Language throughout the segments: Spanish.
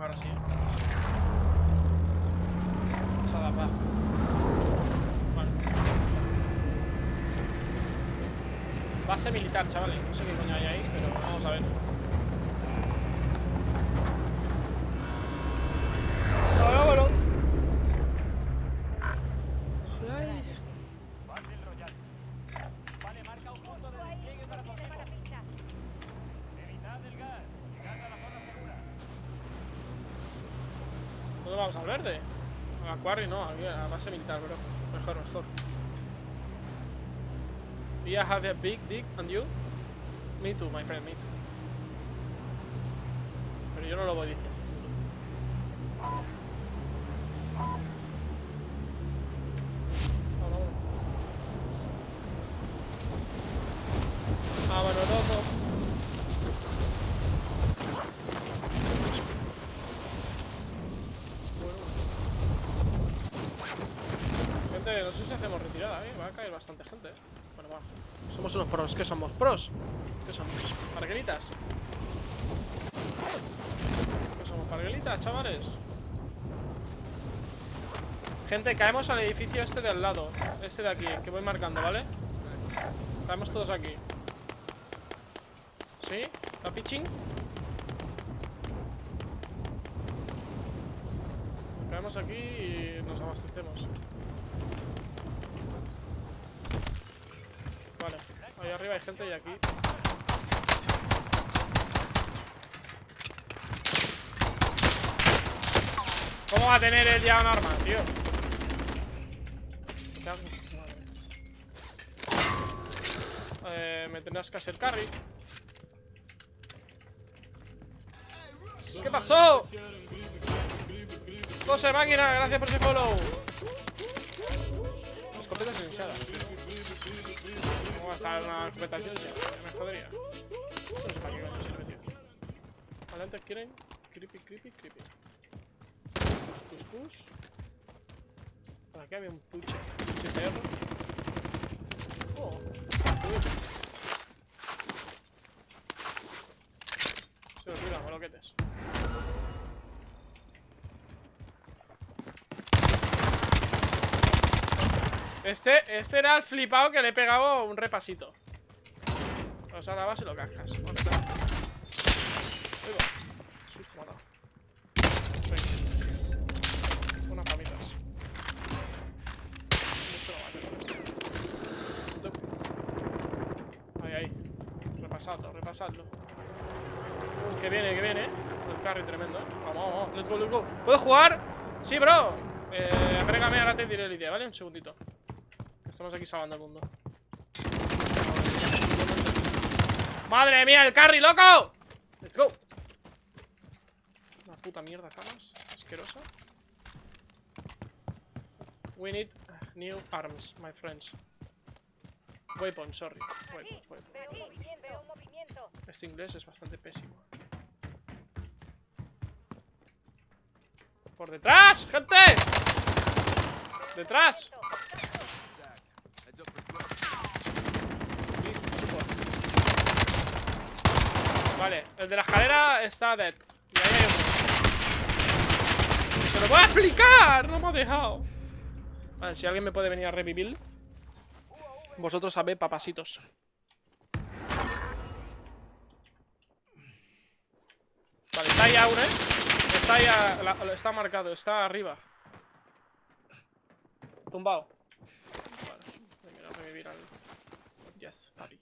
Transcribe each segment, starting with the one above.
Ahora sí. Pasada, va. Vale. Base militar, chavales. No sé qué coño hay ahí, pero vamos a ver. Ahora, bueno. Ay. Battle Royale. Vale, marca un punto de despliegue para tu objetivo. Evitad el gas. Llegad a la zona segura. ¿Dónde vamos al verde? Quarry no, a base militar, bro. Mejor, mejor. We have a big dick, and you? Me too, my friend, me too. Pero yo no lo voy diciendo. Vámonos, vámonos. Vámonos, loco. Gente, no sé si hacemos retirada, ¿eh? Va a caer bastante gente, ¿eh? Bueno, va. Somos unos pros. ¿Qué somos? ¿Pros? ¿Qué somos? ¿Parguelitas? ¿Qué somos? ¿Parguelitas, chavales? Gente, caemos al edificio este de al lado. Este de aquí, que voy marcando, ¿vale? Caemos todos aquí. ¿Sí? ¿Está pitching? Caemos aquí y nos abastecemos. Vale, ahí arriba hay gente y aquí. ¿Cómo va a tener él ya un arma, tío? Eh, me tendrás que hacer carry. ¿Qué pasó? José Máquina, gracias por ese follow. Escopeta silenciada. ¿Cómo va a estar una escopeta? Ya me jodería. Antes quieren. Creepy, creepy, creepy. Push, push, push. Por aquí había un puche. Puche perro. Oh. Uy. Se nos olvidan, moloquetes. Este, este era el flipado que le he pegado un repasito. O sea, la base lo cascas. Dado. Venga. Unas. Ahí, ahí. Repasadlo, repasadlo. Que viene, que viene. El carry tremendo, ¿eh? Vamos, vamos, let's go, let's go. ¿Puedo jugar? Sí, bro. Eh, agrégame, ahora te diré el idea, ¿vale? Un segundito. Estamos aquí salvando el mundo. ¡Madre mía, el carry, loco! ¡Let's go! Una puta mierda, camas. Asquerosa. We need new arms, my friends. Weapons, sorry. Un movimiento. Este inglés es bastante pésimo. ¡Por detrás, gente! ¡Detrás! Vale, el de la escalera está dead. Y ahí hay otro. ¡Se lo voy a explicar! No me ha dejado. Vale, si alguien me puede venir a revivir. Vosotros sabéis, papasitos. Vale, está ahí aún, ¿eh? Está ahí, está marcado, está arriba. Tumbado. Vale, venga, a revivir al... Yes, papi.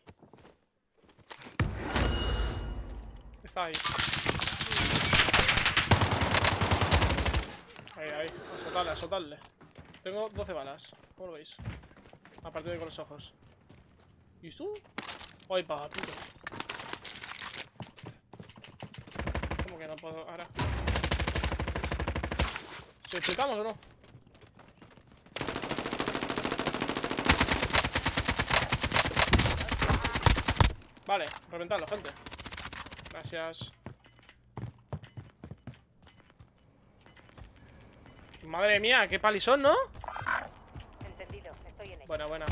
Está ahí. Ahí, ahí. A soltarle, a soltarle. Tengo 12 balas. ¿Cómo lo veis? A partir de con los ojos. ¿Y tú? Ay, papito. ¿Cómo que no puedo ahora? ¿Se chutamos o no? Vale, reventadlo, gente. Gracias. Madre mía, qué palizón, ¿no? Entendido, estoy en ello. Buena, buena.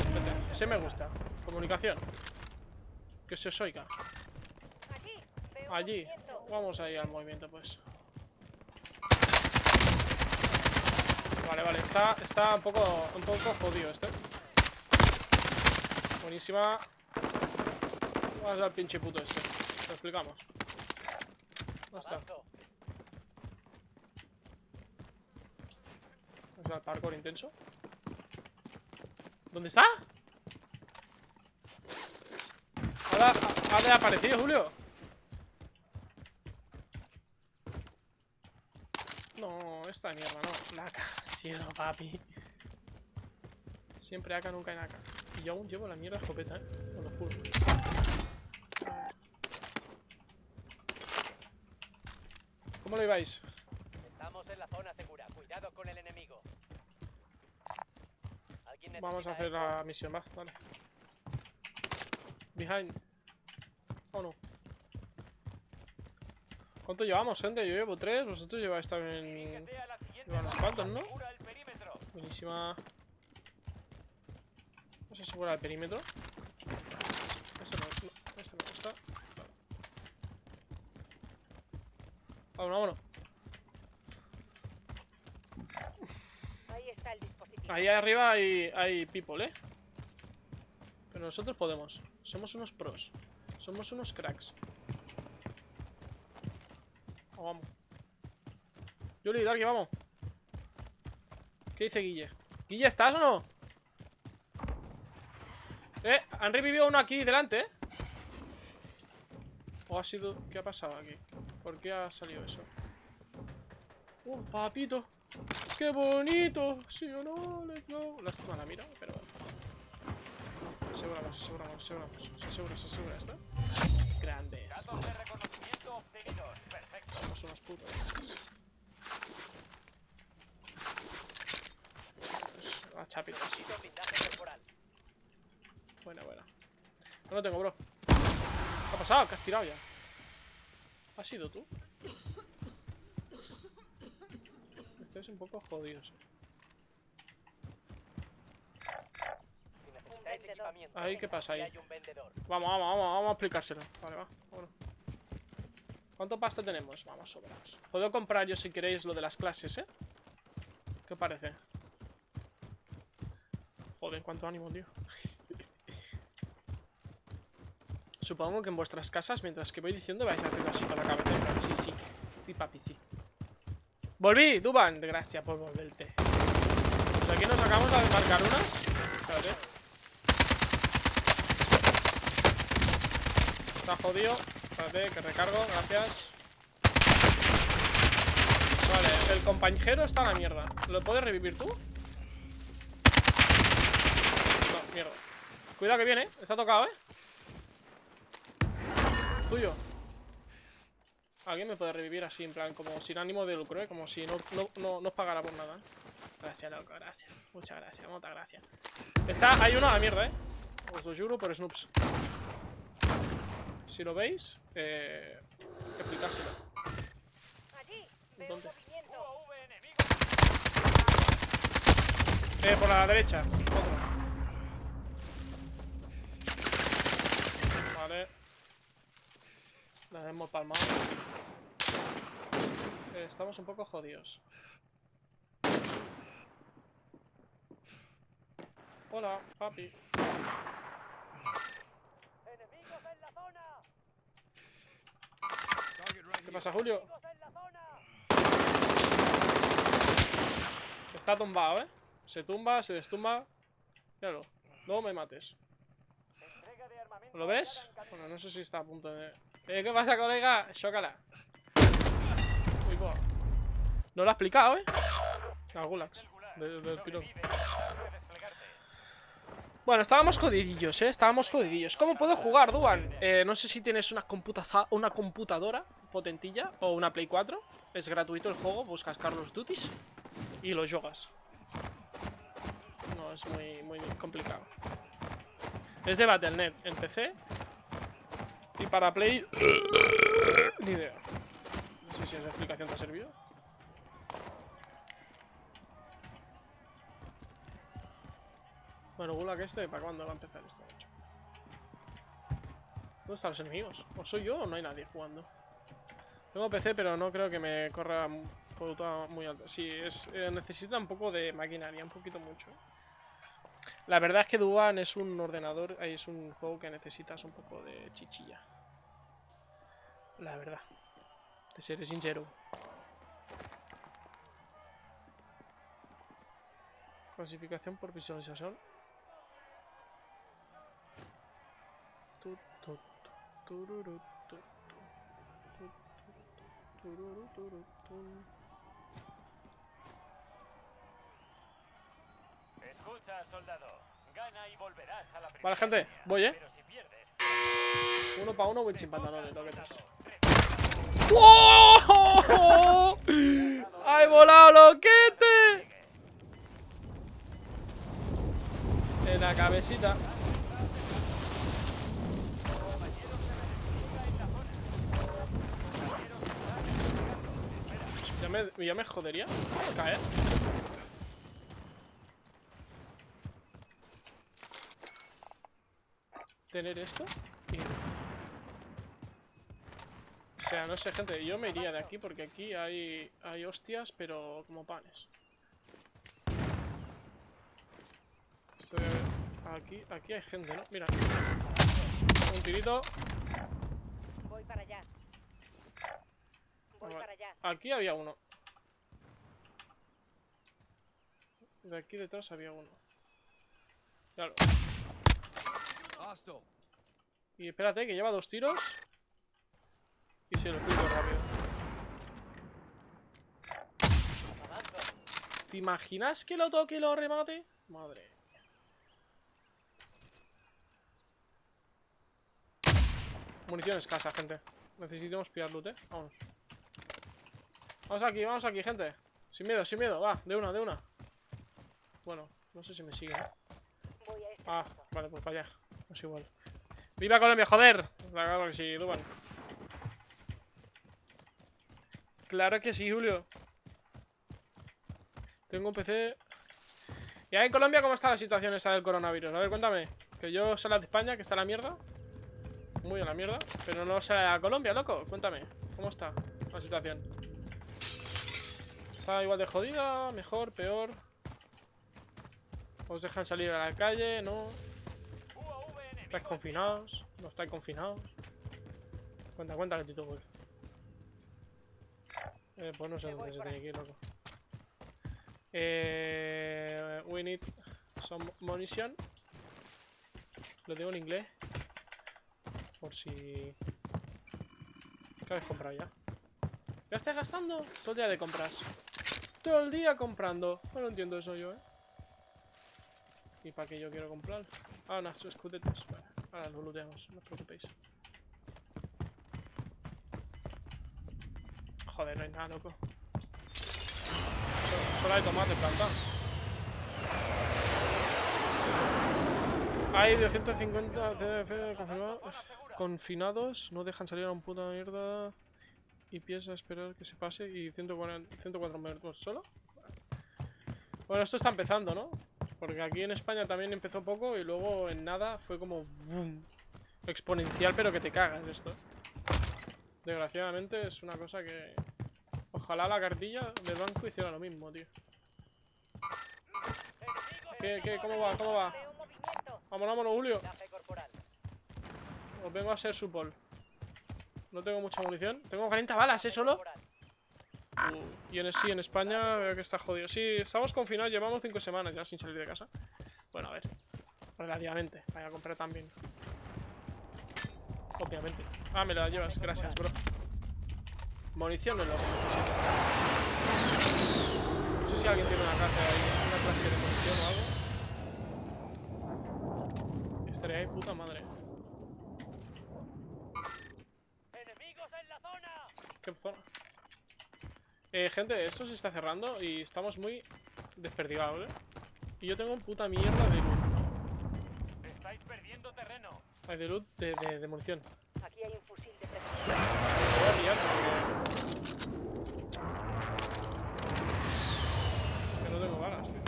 Ese me gusta. Comunicación. Que se os oiga. Allí. Vamos ahí al movimiento, pues. vale. Está, está un poco, un poco jodido este. Buenísima. Vamos al pinche puto este. Lo explicamos. ¿Dónde está? Al parkour intenso. ¿Dónde está? Ahora ha desaparecido, Julio. No, esta mierda, no. Naka. Cielo, papi. Siempre acá, nunca en acá. Y yo aún llevo la mierda escopeta, eh. Os lo juro. ¿Cómo lo ibais? Estamos en la zona segura. Cuidado con el enemigo. ¿Alguien Vamos a hacer esto? la misión, va, vale. Behind. Oh no. ¿Cuánto llevamos, gente? Yo llevo tres, vosotros lleváis también. Llevan unos cuantos, ¿no? Buenísima. Vamos a asegurar el perímetro. Este no, no, este no está. Vale. Vámonos, vámonos. Ahí está el dispositivo. Ahí arriba hay, hay people, ¿eh? Pero nosotros podemos. Somos unos pros. Somos unos cracks. Vamos. Yuli, Darky, vamos. ¿Qué dice Guille? ¿Guille, estás o no? Eh, han revivido uno aquí delante, ¿eh? ¿O ha sido... ¿Qué ha pasado aquí? ¿Por qué ha salido eso? ¡Uh, papito! ¡Qué bonito! ¿Sí o no? Let's go. Lástima la mira, pero bueno. Aseguramos, aseguramos, aseguramos. Se asegura, se asegura esto. Grandes. Datos de reconocimiento obtenidos. Perfecto. Somos unos putos. A chapito así. Necesito blindaje corporal. Buena, buena. No lo tengo, bro. ¿Qué ha pasado? ¿Qué has tirado ya? ¿Has sido tú? Estáis un poco equipamiento. Ahí, ¿qué pasa ahí? Vamos, vamos, vamos, vamos a explicárselo. Vale, va, vámonos. ¿Cuánto pasta tenemos? Vamos, sobrados. Puedo comprar yo si queréis lo de las clases, ¿eh? ¿Qué parece? Joder, cuánto ánimo, tío. Supongo que en vuestras casas, mientras que voy diciendo, vais haciendo así con la cabeza. Sí, sí. Sí, papi, sí. ¡Volví! Duban, gracias por volverte. Pues aquí nos acabamos de marcar unas. Espérate. Está jodido. Espérate, que recargo, gracias. Vale, el compañero está a la mierda. ¿Lo puedes revivir tú? No, mierda. Cuidado que viene, ¿eh? Está tocado, ¿eh? Tuyo. Alguien me puede revivir así, en plan, como sin ánimo de lucro, ¿eh? Como si no, no, no, no os pagara por nada. Gracias, loco, gracias. Muchas gracias, muchas gracias. Está, hay uno a la mierda, ¿eh? Os lo juro por Snoops. Si lo veis, eh, explicárselo. ¿Dónde? Eh, por la derecha. Otro. Vale. La hemos palmado. Eh, estamos un poco jodidos. Hola, papi. Enemigos en la zona. ¿Qué pasa, Julio? Enemigos en la zona. Está tumbado, ¿eh? Se tumba, se destumba. Míralo. No me mates. ¿Lo ves? Bueno, no sé si está a punto de... Eh, ¿qué pasa, colega? Chócala. Uy, buah. No lo ha explicado, ¿eh? De- del desplegarte. Bueno, estábamos jodidillos, ¿eh? Estábamos jodidillos. ¿Cómo puedo jugar, Duan? Eh, no sé si tienes una, computa una computadora potentilla o una Play 4. Es gratuito el juego, buscas Carlos Duties y lo juegas. No, es muy, muy complicado. Es de Battle.net en PC. Y para Play... Ni idea. No sé si esa explicación te ha servido. Bueno, Gulag este, ¿para cuándo va a empezar esto? ¿Dónde están los enemigos? ¿O soy yo o no hay nadie jugando? Tengo PC, pero no creo que me corra Puta muy alta. Sí, es, eh, necesita un poco de maquinaria, un poquito mucho. La verdad es que Duan es un ordenador, eh, es un juego que necesitas un poco de chichilla. La verdad. De seré sincero. Clasificación por visualización. Tu, tu, tu, tururu, tu, tu, tu, tu, tururu, turu, tun. Escucha, soldado. Gana y volverás a la primera Vale, gente, voy, ¿eh? Uno para uno, win sin pantalones, lo que es. soldado, ¡Oh! ¡Ay, volado, loquete! En la cabecita. Ya me, ya me jodería caer. Tener esto y... O sea, no sé, gente, yo me iría de aquí porque aquí hay, hay hostias, pero como panes. Estoy a ver, Aquí, aquí hay gente, ¿no? Mira. Un tirito. Voy para allá. Voy para allá. Aquí había uno. De aquí detrás había uno. Claro. Y espérate, que lleva dos tiros. Y se lo explico rápido. ¿Te imaginas que lo toque y lo remate? Madre mía. Munición escasa, gente. Necesitamos pillar loot, eh. Vamos. Vamos aquí, vamos aquí, gente. Sin miedo, sin miedo. Va, de una, de una. Bueno, no sé si me siguen. ¿eh? Voy a este Ah, punto. vale, pues para allá. Es igual. ¡Viva Colombia, joder! Claro que sí, Duban. Claro que sí, Julio. Tengo un PC... ¿Y ahí en Colombia cómo está la situación esa del coronavirus? A ver, cuéntame. Que yo sé de España, que está en la mierda. Muy en la mierda. Pero no sé de Colombia, loco. Cuéntame. ¿Cómo está la situación? ¿Está igual de jodida? ¿Mejor? ¿Peor? ¿Os dejan salir a la calle? ¿No? ¿Estáis confinados? ¿No estáis confinados? Cuenta, cuenta que Tito, pues. Eh, pues no sé dónde voy se tiene que ir, loco. Eh, we need some munition. Lo tengo en inglés. Por si... ¿Qué habéis comprado ya? ¿Ya estáis gastando? Todo el día de compras. Todo el día comprando. No lo entiendo eso yo, ¿eh? ¿Y para qué yo quiero comprar? Ah, unas escudetas. Vale, ahora lo looteamos, no os preocupéis. Joder, no hay nada, loco. Solo, hay tomate plantado. Hay 250 CDF confinados, no dejan salir a un puta mierda y piensa esperar que se pase y 140, 104 minutos solo. Bueno, esto está empezando, ¿no? Porque aquí en España también empezó poco y luego en nada fue como exponencial, pero que te cagas esto. Desgraciadamente es una cosa que... Ojalá la cartilla del banco hiciera lo mismo, tío. ¿Qué, qué, cómo va, cómo va? Vámonos, vámonos, Julio. Os vengo a ser su pol. No tengo mucha munición. Tengo 40 balas, ¿eh? Solo. Uh, y en, sí, en España veo que está jodido. Sí, estamos confinados, llevamos 5 semanas ya sin salir de casa. Bueno, a ver. Relativamente. Vaya a comprar también. Obviamente. Ah, me la llevas. Gracias, bro. Munición es lo que necesito. No sé si alguien tiene una clase ahí, una clase de munición o algo. Estaría ahí puta madre. ¡Enemigos en la zona! ¿Qué zona? Eh, gente, esto se está cerrando y estamos muy desperdigados, ¿eh? Y yo tengo puta mierda de loot. Estáis perdiendo terreno. Ay, de loot de, de, de munición. Aquí hay un fusil de precisión. Me voy a pillar porque... Es que no tengo balas, tío.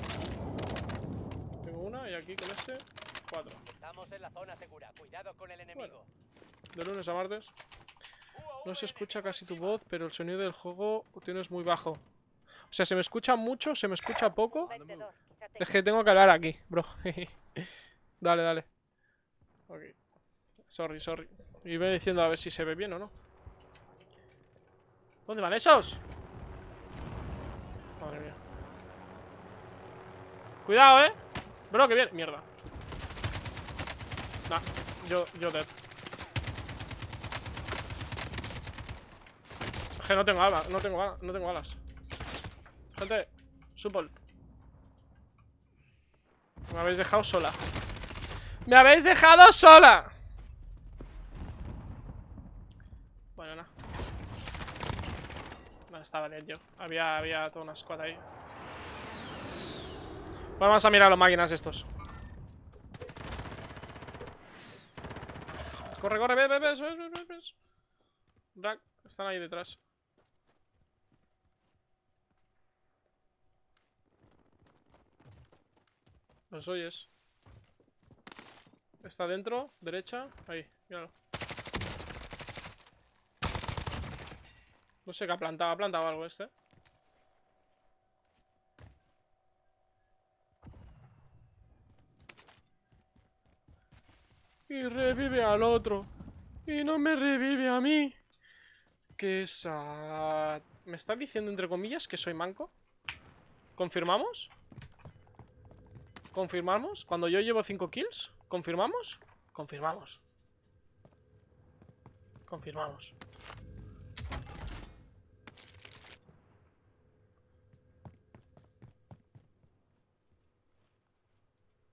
Tengo una y aquí con este, cuatro. Estamos en la zona segura. Cuidado con el enemigo. De lunes a martes. No se escucha casi tu voz, pero el sonido del juego tienes muy bajo. O sea, se me escucha mucho, se me escucha poco. 22. Quizá te- Es que tengo que hablar aquí, bro. dale, dale. Ok. Sorry, sorry. Y voy diciendo a ver si se ve bien o no. ¿Dónde van esos? Madre mía. Cuidado, eh. Bro, que bien. Mierda. Nah, yo, yo dead. Que no tengo alas, no tengo alas, no tengo alas. Gente, support. Me habéis dejado sola. ¡Me habéis dejado sola! Bueno, nada. No, estaba bien yo. Había, había toda una squad ahí. Vamos a mirar los máquinas estos. Corre, corre, ve, ve, ve, ve, ve, ve, están ahí detrás. Los oyes. Está dentro, derecha, ahí, míralo. No sé qué ha plantado, ha plantado algo este. Y revive al otro. Y no me revive a mí. Qué sad. ¿Me está diciendo entre comillas que soy manco? ¿Confirmamos? ¿Confirmamos? Cuando yo llevo 5 kills, ¿confirmamos? Confirmamos. Confirmamos.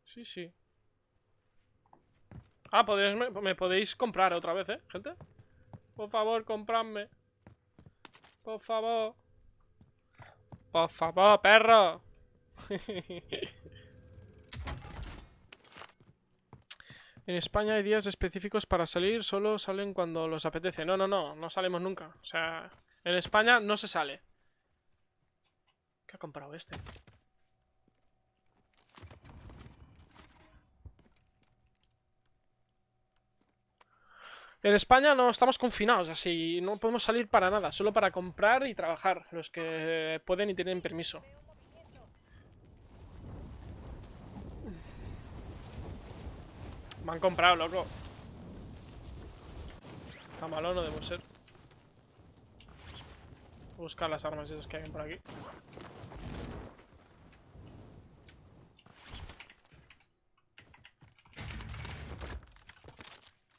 Sí, sí. Ah, podéis, me, podéis comprar otra vez, ¿eh, gente? Por favor, compradme. Por favor. Por favor, perro. En España hay días específicos para salir, solo salen cuando los apetece. No, no, no, no salimos nunca. O sea, en España no se sale. ¿Qué ha comprado este? En España no estamos confinados, así no podemos salir para nada, solo para comprar y trabajar, los que pueden y tienen permiso. Me han comprado, loco. Está malo, no debo ser. Buscar las armas esas que hay por aquí.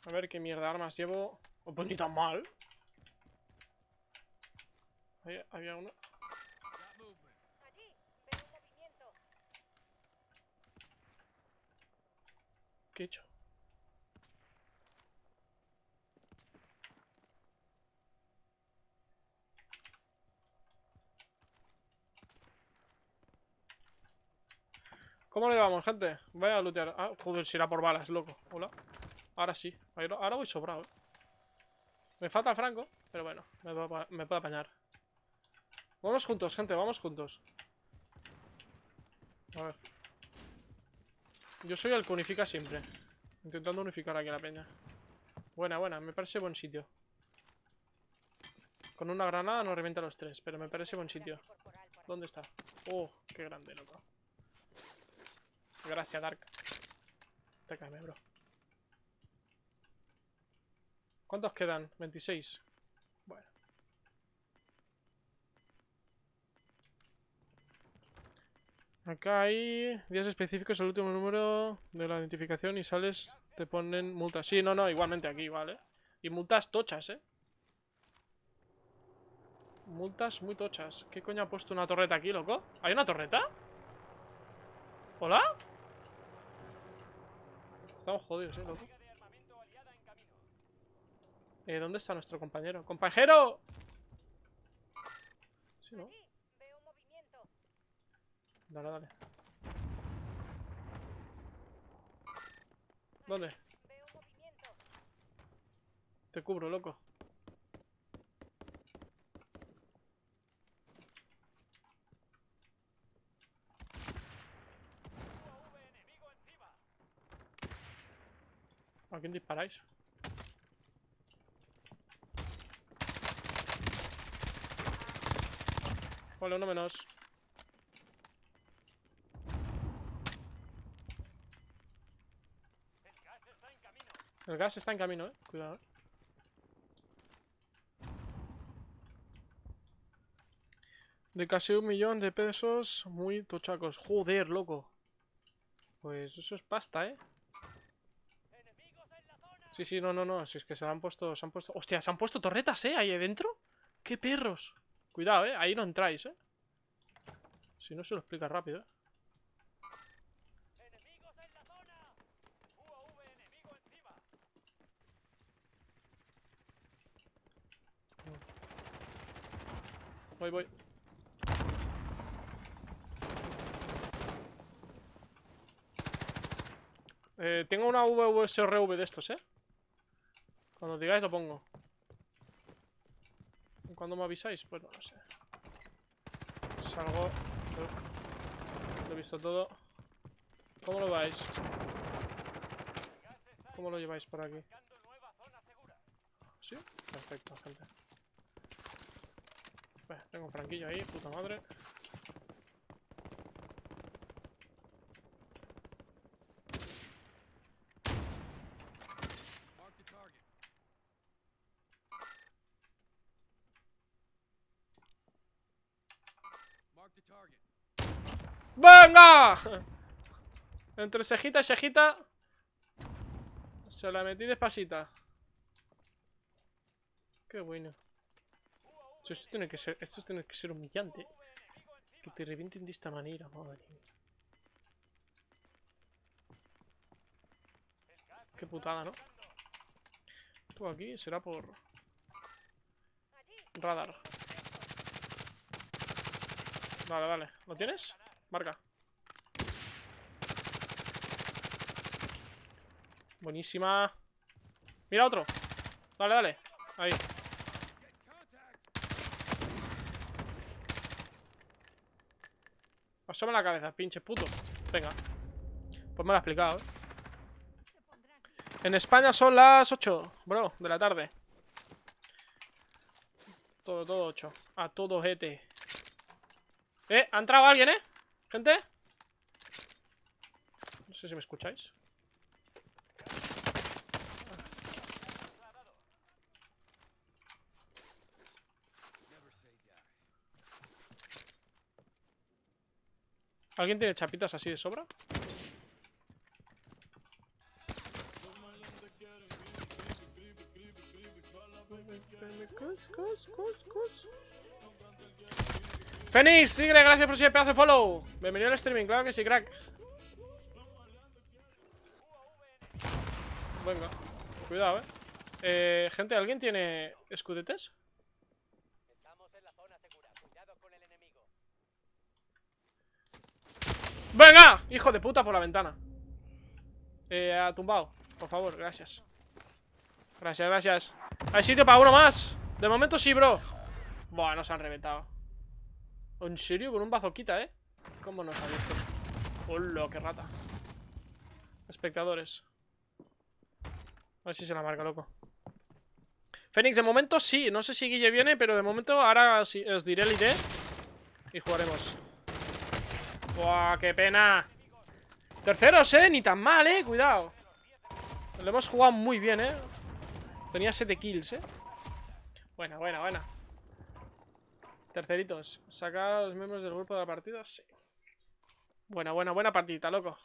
A ver qué mierda de armas llevo. Oh, pues ni tan mal. Ahí había movimiento. ¿Qué he hecho? ¿Cómo le vamos, gente? Voy a lootear. Ah, joder, si era por balas, loco. Hola. Ahora sí. Ahora voy sobrado. eh. Me falta franco, pero bueno, me puedo, apañar. Vamos juntos, gente, vamos juntos. A ver. Yo soy el que unifica siempre. Intentando unificar aquí la peña. Buena, buena, me parece buen sitio. Con una granada no revienta los tres, pero me parece buen sitio. ¿Dónde está? Oh, qué grande, loco. Gracias, Dark. Te cae, bro. ¿Cuántos quedan? 26. Bueno. Acá hay días específicos, el último número de la identificación y sales, te ponen multas. Sí, no, no, igualmente aquí, ¿vale? Y multas tochas, ¿eh? Multas muy tochas. ¿Qué coño ha puesto una torreta aquí, loco? ¿Hay una torreta? ¿Hola? Estamos jodidos, eh, loco. Eh, ¿dónde está nuestro compañero? ¡Compañero! Sí, ¿no? Dale, dale. ¿Dónde? Te cubro, loco. UAV enemigo encima. ¿A quién disparáis? Vale, uno menos. El gas está en camino. El gas está en camino, eh. Cuidado, eh. De casi un millón de pesos muy tochacos. Joder, loco. Pues eso es pasta, eh. Enemigos en la zona. Sí, sí, no, no, no. Si es que se han puesto. Se han puesto. Hostia, se han puesto torretas, eh. Ahí adentro. ¡Qué perros! Cuidado, eh. Ahí no entráis, eh. Si no se lo explica rápido, eh. Voy, voy. Eh, tengo una VVSRV de estos, ¿eh? Cuando digáis lo pongo. ¿Cuándo me avisáis? Pues no lo sé. Salgo. Lo he visto todo. ¿Cómo lo vais? ¿Cómo lo lleváis por aquí? ¿Sí? Perfecto, gente. Tengo un franquillo ahí, puta madre. Entre cejita y cejita. Se la metí despacita. Qué bueno. Esto tiene que ser, esto tiene que ser humillante. Que te revienten de esta manera, madre mía. Qué putada, ¿no? Tú aquí será por radar. Vale, vale. ¿Lo tienes? Marca. Buenísima. Mira otro. Dale, dale. Ahí. Asoma la cabeza, pinche puto. Venga. Pues me lo ha explicado, ¿eh? En España son las 8, bro, de la tarde. Todo, todo 8. A todo GT. Eh, ha entrado alguien, ¿eh? Gente. No sé si me escucháis. ¿Alguien tiene chapitas así de sobra? Fénix, Tigre, gracias por ese pedazo de follow. Bienvenido al streaming, claro que sí, crack. Venga, cuidado, eh. eh gente, ¿alguien tiene escudetes? Estamos en la zona segura. Cuidado con el enemigo. ¡Venga! Hijo de puta por la ventana. Eh, ha tumbado. Por favor, gracias. Gracias, gracias. Hay sitio para uno más. De momento sí, bro. Buah, nos han reventado. ¿En serio? Con un bazoquita, ¿eh? ¿Cómo nos ha visto? ¡Hola, qué rata! Espectadores. A ver si se la marca, loco. Fénix, de momento sí. No sé si Guille viene, pero de momento ahora sí, os diré el ID. Y jugaremos. ¡Buah, qué pena! Terceros, ¿eh? Ni tan mal, ¿eh? Cuidado. Lo hemos jugado muy bien, ¿eh? Tenía 7 kills, ¿eh? Buena, buena, buena. Terceritos. ¿Sacar a los miembros del grupo de la partida? Sí. Buena, buena, buena partidita, loco.